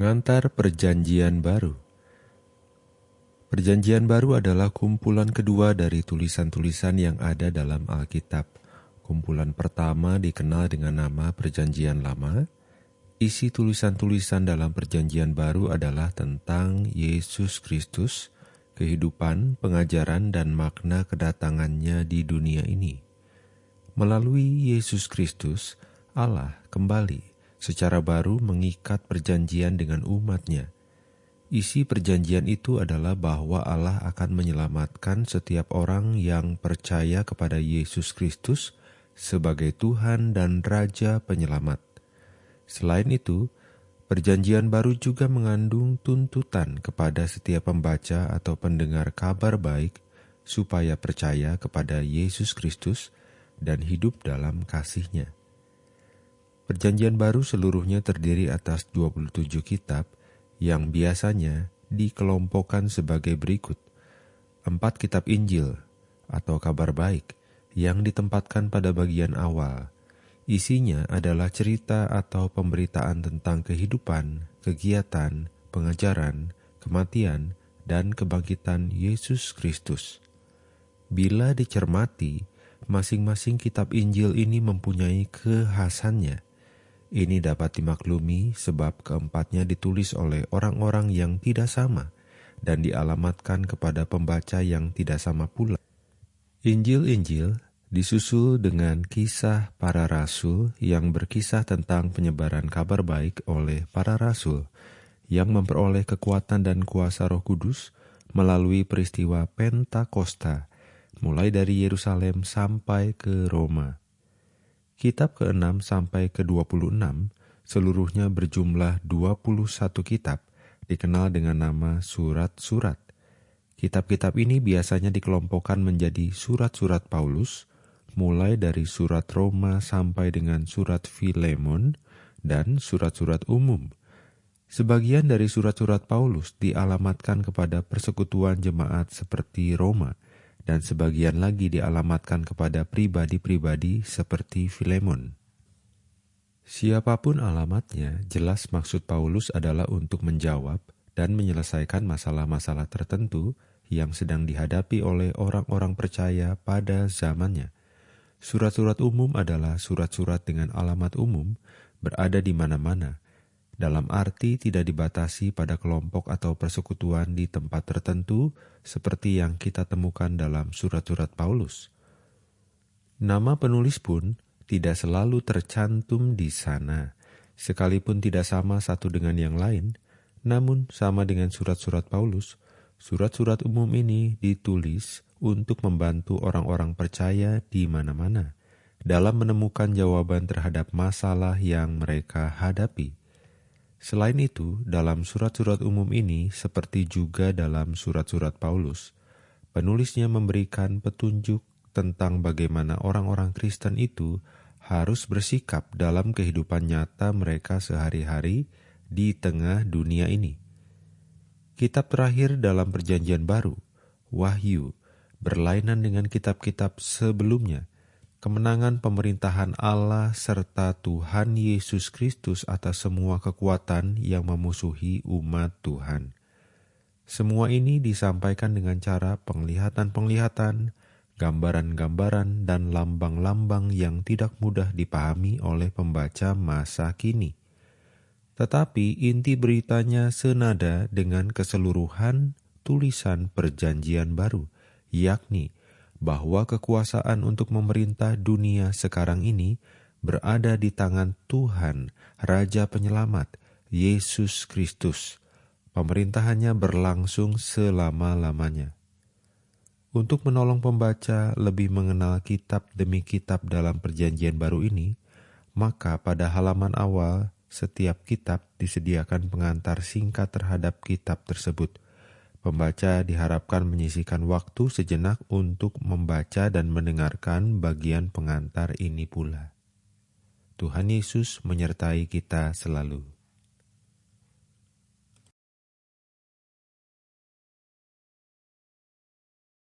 Pengantar Perjanjian Baru Perjanjian Baru adalah kumpulan kedua dari tulisan-tulisan yang ada dalam Alkitab. Kumpulan pertama dikenal dengan nama Perjanjian Lama. Isi tulisan-tulisan dalam Perjanjian Baru adalah tentang Yesus Kristus, kehidupan, pengajaran, dan makna kedatangannya di dunia ini. Melalui Yesus Kristus, Allah kembali secara baru mengikat perjanjian dengan umatnya. Isi perjanjian itu adalah bahwa Allah akan menyelamatkan setiap orang yang percaya kepada Yesus Kristus sebagai Tuhan dan Raja Penyelamat. Selain itu, perjanjian baru juga mengandung tuntutan kepada setiap pembaca atau pendengar kabar baik supaya percaya kepada Yesus Kristus dan hidup dalam kasihnya. Perjanjian baru seluruhnya terdiri atas 27 kitab yang biasanya dikelompokkan sebagai berikut. Empat kitab Injil atau kabar baik yang ditempatkan pada bagian awal. Isinya adalah cerita atau pemberitaan tentang kehidupan, kegiatan, pengajaran, kematian, dan kebangkitan Yesus Kristus. Bila dicermati, masing-masing kitab Injil ini mempunyai kekhasannya – ini dapat dimaklumi sebab keempatnya ditulis oleh orang-orang yang tidak sama dan dialamatkan kepada pembaca yang tidak sama pula. Injil-Injil disusul dengan kisah para rasul yang berkisah tentang penyebaran kabar baik oleh para rasul yang memperoleh kekuatan dan kuasa Roh Kudus melalui peristiwa Pentakosta, mulai dari Yerusalem sampai ke Roma. Kitab ke-6 sampai ke-26 seluruhnya berjumlah 21 kitab, dikenal dengan nama surat-surat. Kitab-kitab ini biasanya dikelompokkan menjadi surat-surat Paulus, mulai dari surat Roma sampai dengan surat Filemon dan surat-surat umum. Sebagian dari surat-surat Paulus dialamatkan kepada persekutuan jemaat seperti Roma – dan sebagian lagi dialamatkan kepada pribadi-pribadi seperti Filemon. Siapa pun alamatnya, jelas maksud Paulus adalah untuk menjawab dan menyelesaikan masalah-masalah tertentu yang sedang dihadapi oleh orang-orang percaya pada zamannya. Surat-surat umum adalah surat-surat dengan alamat umum, berada di mana-mana, dalam arti tidak dibatasi pada kelompok atau persekutuan di tempat tertentu, seperti yang kita temukan dalam surat-surat Paulus. Nama penulis pun tidak selalu tercantum di sana, sekalipun tidak sama satu dengan yang lain, namun sama dengan surat-surat Paulus. Surat-surat umum ini ditulis untuk membantu orang-orang percaya di mana-mana dalam menemukan jawaban terhadap masalah yang mereka hadapi. Selain itu, dalam surat-surat umum ini, seperti juga dalam surat-surat Paulus, penulisnya memberikan petunjuk tentang bagaimana orang-orang Kristen itu harus bersikap dalam kehidupan nyata mereka sehari-hari di tengah dunia ini. Kitab terakhir dalam Perjanjian Baru, Wahyu, berlainan dengan kitab-kitab sebelumnya kemenangan pemerintahan Allah serta Tuhan Yesus Kristus atas semua kekuatan yang memusuhi umat Tuhan. Semua ini disampaikan dengan cara penglihatan-penglihatan, gambaran-gambaran, dan lambang-lambang yang tidak mudah dipahami oleh pembaca masa kini. Tetapi inti beritanya senada dengan keseluruhan tulisan Perjanjian Baru, yakni bahwa kekuasaan untuk memerintah dunia sekarang ini berada di tangan Tuhan, Raja Penyelamat, Yesus Kristus. Pemerintahannya berlangsung selama-lamanya. Untuk menolong pembaca lebih mengenal kitab demi kitab dalam Perjanjian Baru ini, maka pada halaman awal setiap kitab disediakan pengantar singkat terhadap kitab tersebut – Pembaca diharapkan menyisihkan waktu sejenak untuk membaca dan mendengarkan bagian pengantar ini pula. Tuhan Yesus menyertai kita selalu.